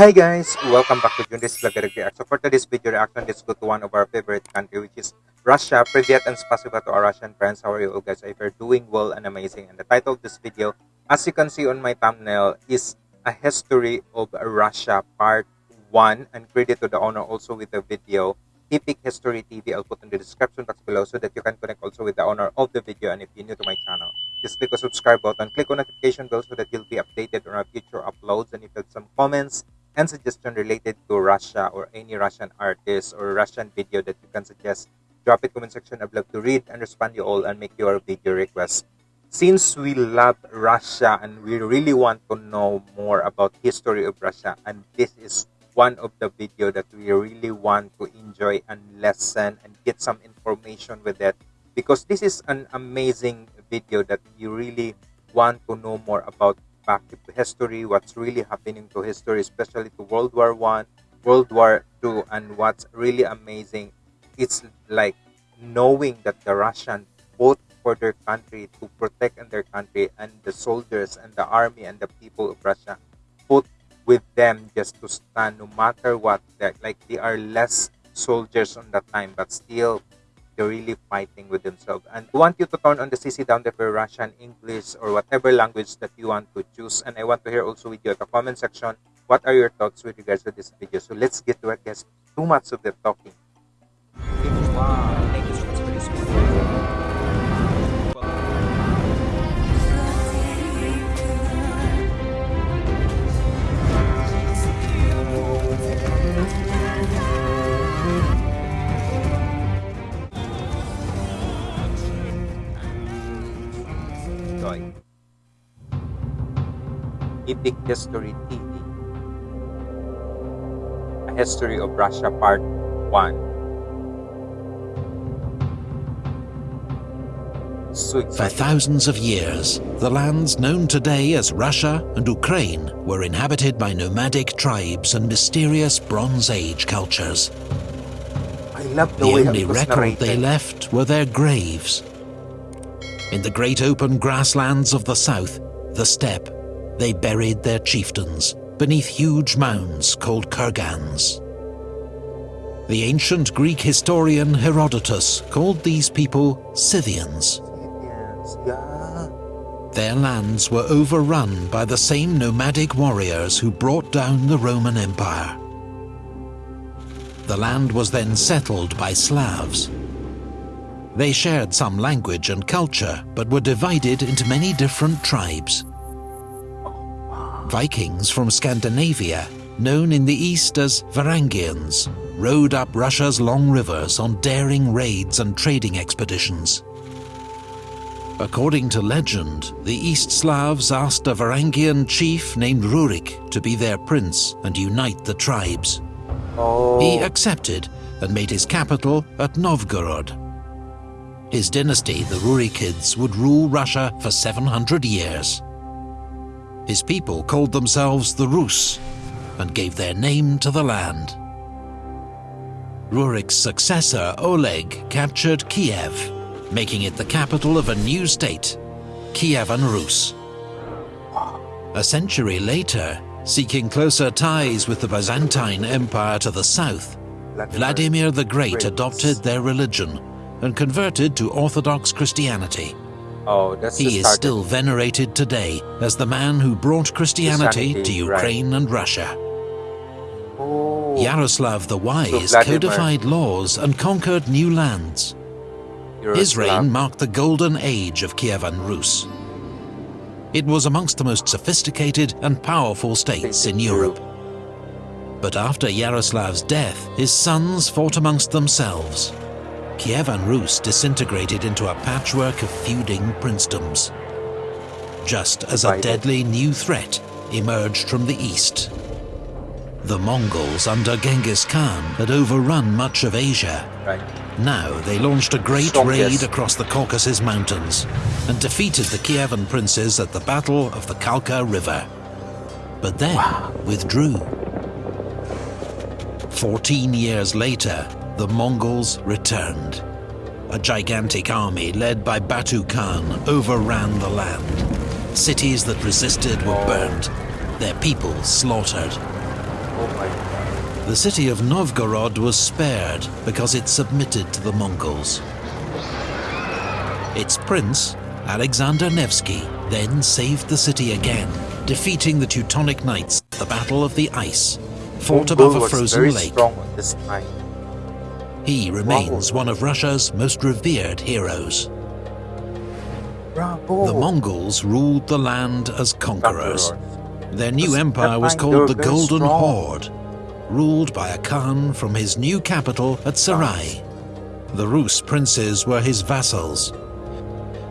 Hi guys! Welcome back to Jundi's Vlog React. So for today's video reaction, let's go to one of our favorite country which is Russia. Privyet and spasiba to our Russian friends. How are you all guys? If you're doing well and amazing. And the title of this video, as you can see on my thumbnail, is A History of Russia Part 1. And credit to the owner also with the video, Epic History TV. I'll put in the description box below so that you can connect also with the owner of the video. And if you're new to my channel, just click the subscribe button, click on notification bell so that you'll be updated on our future uploads. And if you have some comments, and suggestion related to Russia or any Russian artist or Russian video that you can suggest, drop it comment section. I'd love to read and respond you all and make your video requests. Since we love Russia and we really want to know more about history of Russia, and this is one of the video that we really want to enjoy and lesson and get some information with it because this is an amazing video that you really want to know more about back to history, what's really happening to history, especially to World War One, World War Two, and what's really amazing, it's like knowing that the Russian fought for their country to protect their country, and the soldiers and the army and the people of Russia fought with them just to stand no matter what. That Like they are less soldiers on that time, but still they're really fighting with themselves. And I want you to turn on the CC down there for Russian, English, or whatever language that you want to choose. And I want to hear also with you at the comment section, what are your thoughts with regards to this video? So let's get to it, guys. Too much of the talking. Wow. Epic History TV. A History of Russia Part 1. For thousands of years, the lands known today as Russia and Ukraine were inhabited by nomadic tribes and mysterious Bronze Age cultures. the, the only record narrated. they left were their graves. In the great open grasslands of the south, the steppe, they buried their chieftains beneath huge mounds called kurgans. The ancient Greek historian Herodotus called these people Scythians. Their lands were overrun by the same nomadic warriors who brought down the Roman Empire. The land was then settled by Slavs. They shared some language and culture, but were divided into many different tribes. Vikings from Scandinavia, known in the east as Varangians, rode up Russia's long rivers on daring raids and trading expeditions. According to legend, the East Slavs asked a Varangian chief named Rurik to be their prince and unite the tribes. Oh. He accepted and made his capital at Novgorod. His dynasty, the Rurikids, would rule Russia for 700 years. His people called themselves the Rus and gave their name to the land. Rurik's successor, Oleg, captured Kiev, making it the capital of a new state, Kievan Rus. A century later, seeking closer ties with the Byzantine Empire to the south, Vladimir the Great adopted their religion and converted to Orthodox Christianity. Oh, he is still venerated today as the man who brought Christianity, Christianity to Ukraine right. and Russia. Oh. Yaroslav the Wise so codified laws and conquered new lands. Yaroslav. His reign marked the golden age of Kievan Rus. It was amongst the most sophisticated and powerful states in Europe. But after Yaroslav's death, his sons fought amongst themselves Kievan Rus disintegrated into a patchwork of feuding princedoms. Just as a deadly new threat emerged from the east. The Mongols under Genghis Khan had overrun much of Asia. Now they launched a great raid across the Caucasus Mountains and defeated the Kievan princes at the Battle of the Kalka River. But then wow. withdrew. Fourteen years later, the Mongols returned. A gigantic army led by Batu Khan overran the land. Cities that resisted were burnt, their people slaughtered. The city of Novgorod was spared because it submitted to the Mongols. Its prince, Alexander Nevsky, then saved the city again, defeating the Teutonic Knights at the Battle of the Ice, fought above a frozen lake. He remains one of Russia's most revered heroes. The Mongols ruled the land as conquerors. Their new empire was called the Golden. Horde, ruled by a Khan from his new capital at Sarai. The Rus princes were his vassals.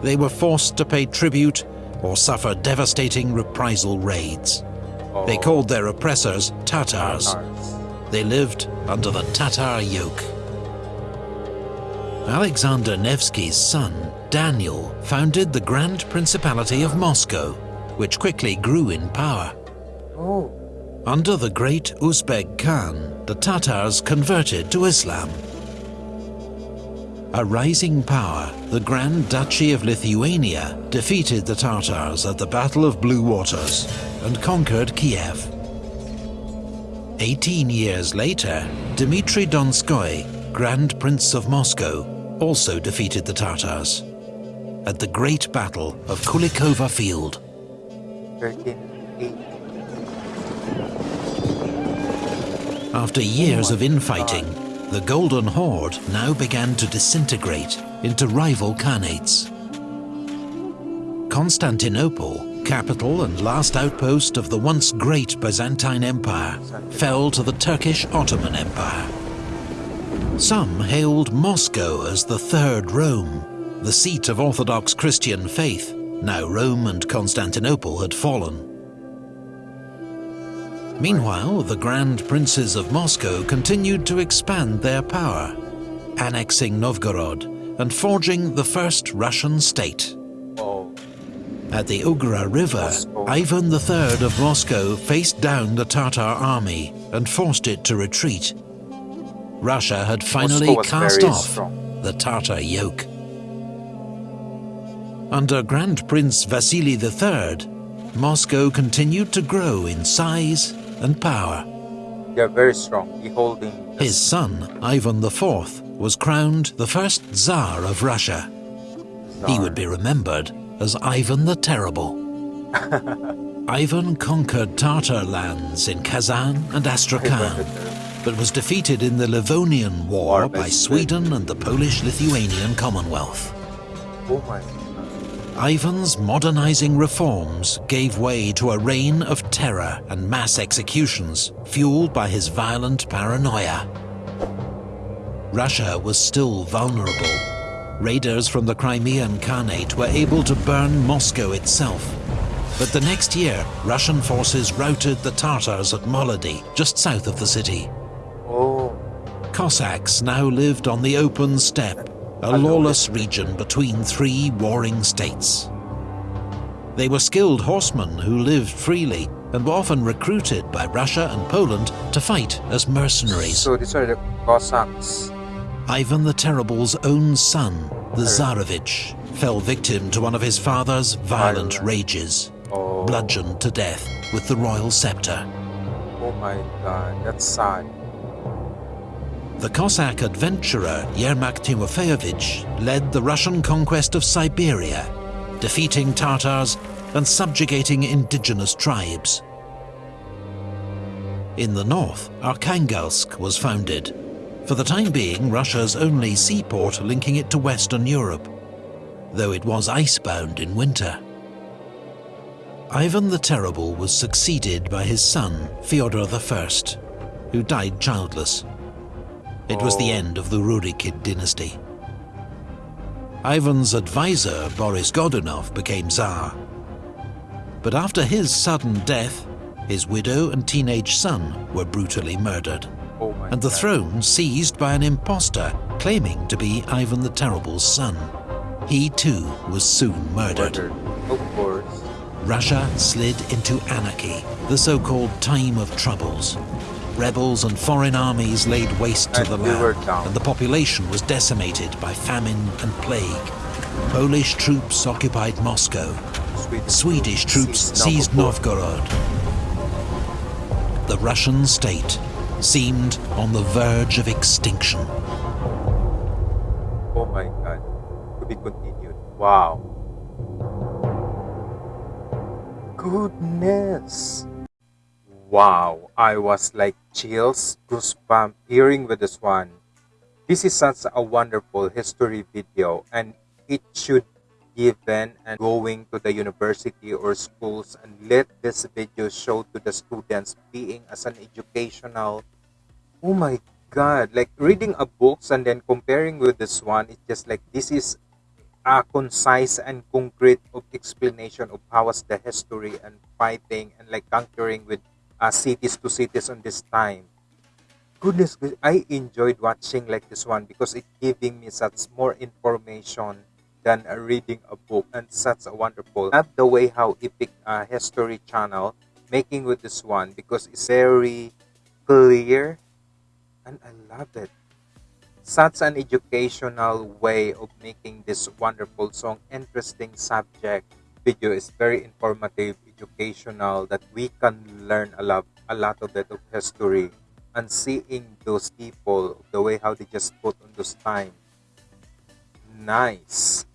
They were forced to pay tribute or suffer devastating reprisal raids. They called their oppressors Tatars. They lived under the Tatar yoke. Alexander Nevsky's son, Daniel, founded the Grand Principality of Moscow, which quickly grew in power. Oh. Under the great Uzbek Khan, the Tatars converted to Islam. A rising power, the Grand Duchy of Lithuania defeated the Tatars at the Battle of Blue Waters and conquered Kiev. Eighteen years later, Dmitry Donskoy, Grand Prince of Moscow, also defeated the Tatars at the Great Battle of Kulikovo Field. 13, After years of infighting, the Golden Horde now began to disintegrate into rival khanates. Constantinople, capital and last outpost of the once great Byzantine Empire, fell to the Turkish Ottoman Empire. Some hailed Moscow as the Third Rome, the seat of Orthodox Christian faith. Now Rome and Constantinople had fallen. Meanwhile, the Grand Princes of Moscow continued to expand their power, annexing Novgorod and forging the first Russian state. At the Ugra River, Ivan III of Moscow faced down the Tatar army and forced it to retreat. Russia had finally cast off strong. the Tatar yoke. Under Grand Prince Vasily III, Moscow continued to grow in size and power. They are very strong, beholding... His son, Ivan IV, was crowned the first Tsar of Russia. He would be remembered as Ivan the Terrible. Ivan conquered Tatar lands in Kazan and Astrakhan, but was defeated in the Livonian War, by Sweden and the Polish-Lithuanian Commonwealth. Ivan's modernizing reforms gave way to a reign of terror and mass executions, fueled by his violent paranoia. Russia was still vulnerable. Raiders from the Crimean Khanate were able to burn Moscow itself. But the next year, Russian forces routed the Tatars at Molody, just south of the city. Cossacks now lived on the open steppe a lawless region between three warring states. They were skilled horsemen who lived freely and were often recruited by Russia and Poland to fight as mercenaries. So these are the Cossacks. Ivan the Terrible's own son, the Tsarevich, fell victim to one of his father's violent rages, oh. bludgeoned to death with the royal scepter. Oh my god, that's sad. The Cossack adventurer Yermak Timofeyevich led the Russian conquest of Siberia, defeating Tatars and subjugating indigenous tribes. In the north, Arkhangelsk was founded, for the time being Russia's only seaport linking it to Western Europe, though it was icebound in winter. Ivan the Terrible was succeeded by his son, Fyodor I, who died childless. It was the oh. end of the Rurikid dynasty. Ivan's advisor, Boris Godunov, became Tsar. But after his sudden death, his widow and teenage son were brutally murdered, oh and the God. throne seized by an impostor claiming to be Ivan the Terrible's son. He too was soon murdered. murdered. Russia slid into anarchy, the so-called Time of Troubles, rebels and foreign armies laid waste to and the land, and the population was decimated by famine and plague. Polish troops occupied Moscow. Swedish, Swedish troops seized Novgorod. the Russian state seemed on the verge of extinction. Oh my god. To be continued. Wow. Goodness. Wow. I was like chills, goosebumps hearing with this one. This is such a wonderful history video and it should given and going to the university or schools and let this video show to the students being as an educational oh my god like reading a books and then comparing with this one it's just like this is a concise and concrete explanation of how was the history and fighting and like conquering with uh, cities to cities on this time. Goodness i enjoyed watching like this one because it giving me such more information than uh, reading a book and such a wonderful love the way how epic uh, history channel making with this one because it's very clear and i love it. Such an educational way of making this wonderful song interesting subject video is very informative educational that we can learn a lot a lot of that of history and seeing those people the way how they just put on those time nice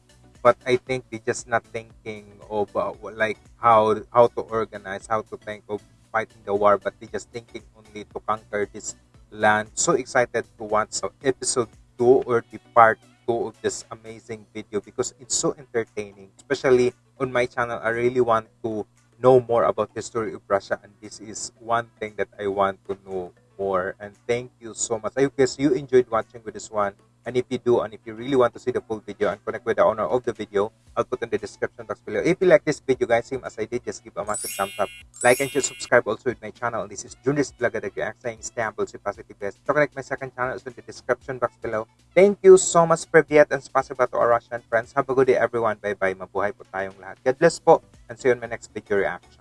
but I think they just not thinking of uh, like how how to organize, how to think of fighting the war, but they just thinking only to conquer this land. So excited to watch so episode two or the part two of this amazing video because it's so entertaining. Especially on my channel, I really want to know more about history of Russia, and this is one thing that I want to know more. And thank you so much. I guess you enjoyed watching with this one. And if you do, and if you really want to see the full video and connect with the owner of the video, I'll put in the description box below. If you like this video, guys, same as I did, just give a massive thumbs up. Like and share, subscribe also with my channel. This is Junis Blagadag saying stay humble, stay positive, guys. To connect my second channel is in the description box below. Thank you so much, Privyet, and spasiba to our Russian friends. Have a good day, everyone. Bye-bye. Mabuhay po tayong lahat. God bless po, and see you in my next video reaction.